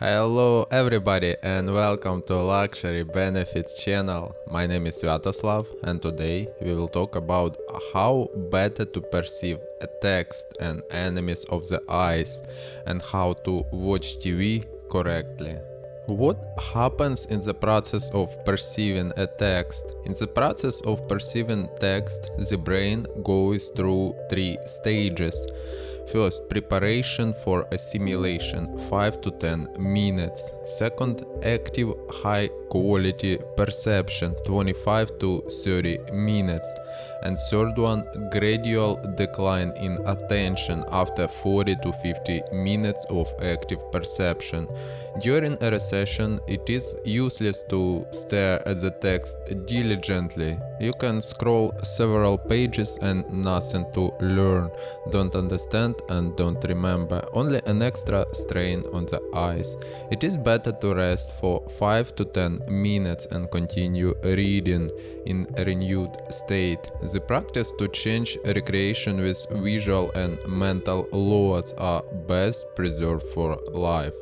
Hello everybody and welcome to Luxury Benefits channel. My name is Sviatoslav and today we will talk about how better to perceive a text and enemies of the eyes and how to watch TV correctly. What happens in the process of perceiving a text? In the process of perceiving text, the brain goes through three stages. First, preparation for assimilation 5 to 10 minutes. Second, active high quality perception 25 to 30 minutes. And third one, gradual decline in attention after 40 to 50 minutes of active perception. During a recession, it is useless to stare at the text diligently. You can scroll several pages and nothing to learn, don't understand and don't remember, only an extra strain on the eyes. It is better to rest for 5 to 10 minutes and continue reading in a renewed state. The practice to change recreation with visual and mental loads are best preserved for life.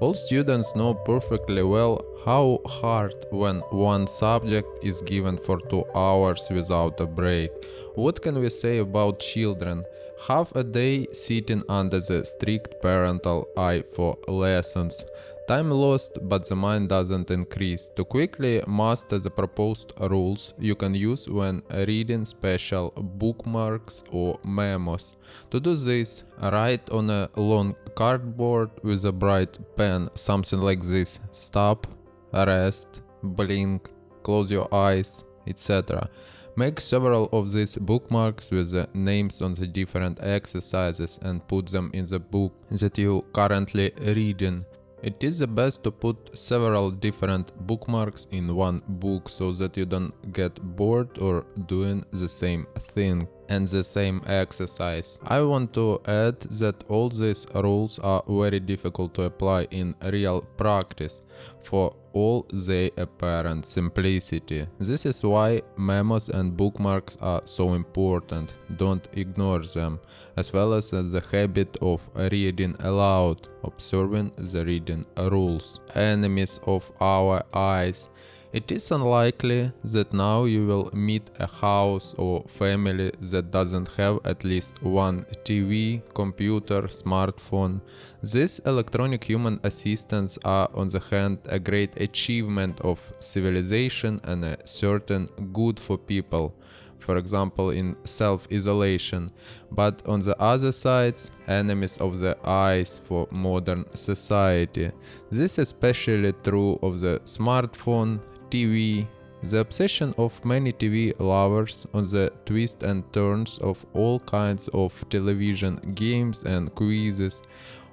All students know perfectly well how hard when one subject is given for two hours without a break. What can we say about children? Half a day sitting under the strict parental eye for lessons. Time lost, but the mind doesn't increase. To quickly master the proposed rules, you can use when reading special bookmarks or memos. To do this, write on a long cardboard with a bright pen something like this. Stop, rest, blink, close your eyes, etc. Make several of these bookmarks with the names on the different exercises and put them in the book that you currently reading. It is the best to put several different bookmarks in one book so that you don't get bored or doing the same thing and the same exercise. I want to add that all these rules are very difficult to apply in real practice for all their apparent simplicity. This is why memos and bookmarks are so important, don't ignore them, as well as the habit of reading aloud, observing the reading rules. Enemies of our eyes it is unlikely that now you will meet a house or family that doesn't have at least one TV, computer, smartphone. These electronic human assistants are on the hand a great achievement of civilization and a certain good for people for example in self-isolation, but on the other sides, enemies of the eyes for modern society. This is especially true of the smartphone, TV, the obsession of many TV lovers on the twists and turns of all kinds of television games and quizzes,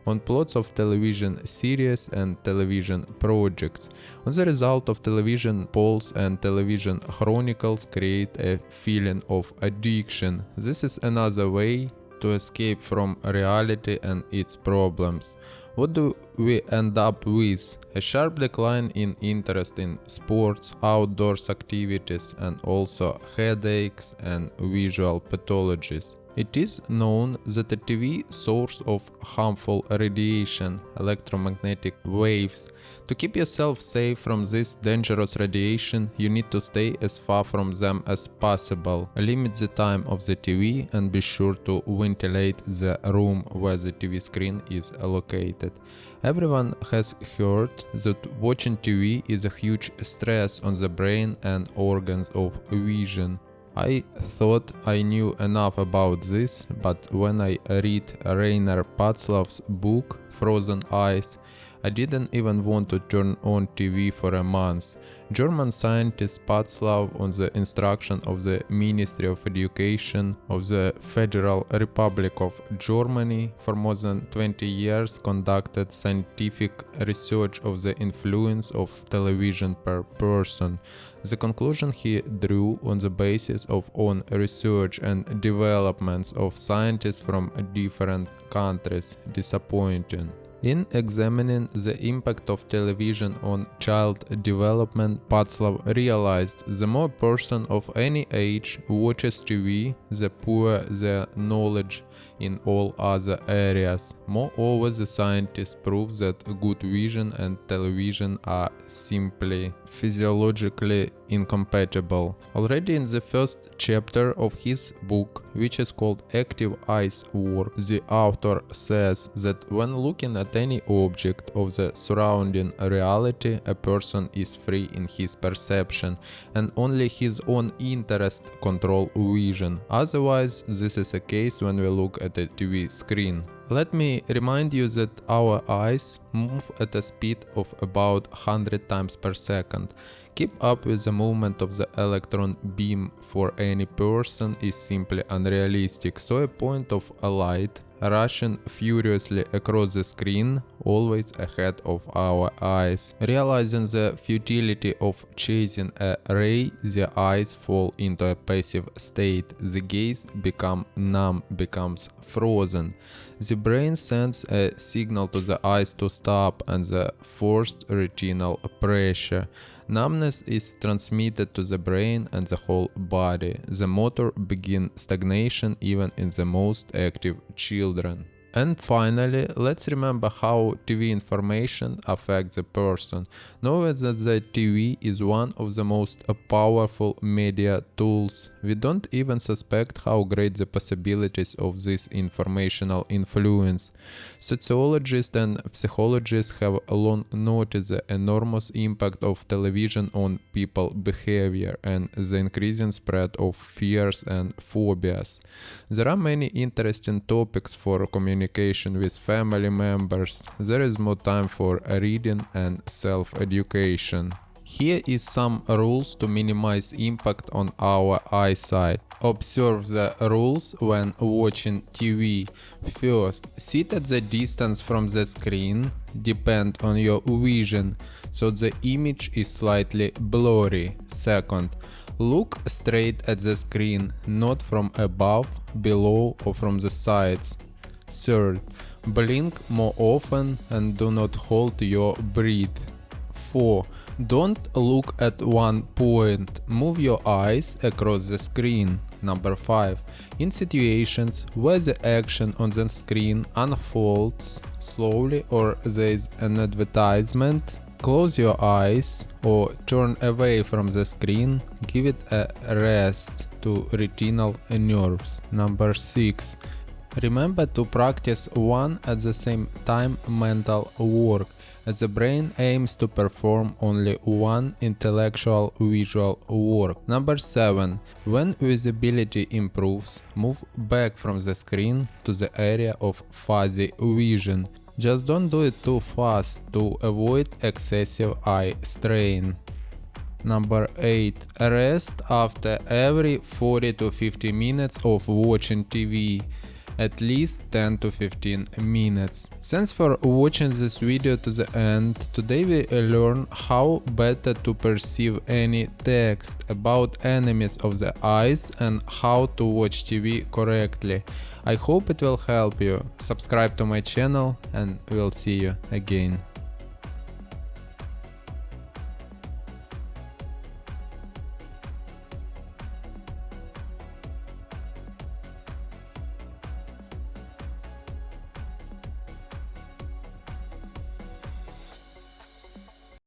on plots of television series and television projects. On the result of television polls and television chronicles create a feeling of addiction. This is another way to escape from reality and its problems. What do we end up with? A sharp decline in interest in sports, outdoors activities and also headaches and visual pathologies. It is known that a TV source of harmful radiation, electromagnetic waves. To keep yourself safe from this dangerous radiation, you need to stay as far from them as possible. Limit the time of the TV and be sure to ventilate the room where the TV screen is located. Everyone has heard that watching TV is a huge stress on the brain and organs of vision. I thought I knew enough about this, but when I read Rainer Patzlaff's book Frozen Eyes, I didn't even want to turn on TV for a month. German scientist Patzlaff, on the instruction of the Ministry of Education of the Federal Republic of Germany, for more than 20 years conducted scientific research of the influence of television per person. The conclusion he drew on the basis of own research and developments of scientists from different countries disappointing. In examining the impact of television on child development, Patzlaff realized the more person of any age watches TV, the poorer their knowledge in all other areas. Moreover, the scientists prove that good vision and television are simply physiologically incompatible. Already in the first chapter of his book, which is called Active Eyes War, the author says that when looking at any object of the surrounding reality, a person is free in his perception and only his own interest control vision. Otherwise, this is a case when we look at a TV screen. Let me remind you that our eyes move at a speed of about 100 times per second. Keep up with the movement of the electron beam for any person is simply unrealistic, so a point of a light rushing furiously across the screen, always ahead of our eyes. Realizing the futility of chasing a ray, the eyes fall into a passive state, the gaze becomes numb, becomes frozen. The brain sends a signal to the eyes to stop and the forced retinal pressure. Numbness is transmitted to the brain and the whole body. The motor begin stagnation even in the most active children. And finally, let's remember how TV information affects the person. Know that the TV is one of the most powerful media tools. We don't even suspect how great the possibilities of this informational influence. Sociologists and psychologists have long noticed the enormous impact of television on people behavior and the increasing spread of fears and phobias. There are many interesting topics for communication communication with family members, there is more time for reading and self-education. Here is some rules to minimize impact on our eyesight. Observe the rules when watching TV. First, sit at the distance from the screen, depend on your vision, so the image is slightly blurry. Second, look straight at the screen, not from above, below or from the sides. Third, blink more often and do not hold your breath. 4. Don't look at one point, move your eyes across the screen. Number 5. In situations where the action on the screen unfolds slowly or there is an advertisement, close your eyes or turn away from the screen, give it a rest to retinal nerves. Number 6. Remember to practice one at the same time mental work, as the brain aims to perform only one intellectual visual work. Number 7. When visibility improves, move back from the screen to the area of fuzzy vision. Just don't do it too fast to avoid excessive eye strain. Number 8. Rest after every 40 to 50 minutes of watching TV at least 10 to 15 minutes. Thanks for watching this video to the end. Today we learn how better to perceive any text about enemies of the eyes and how to watch TV correctly. I hope it will help you. Subscribe to my channel and we'll see you again.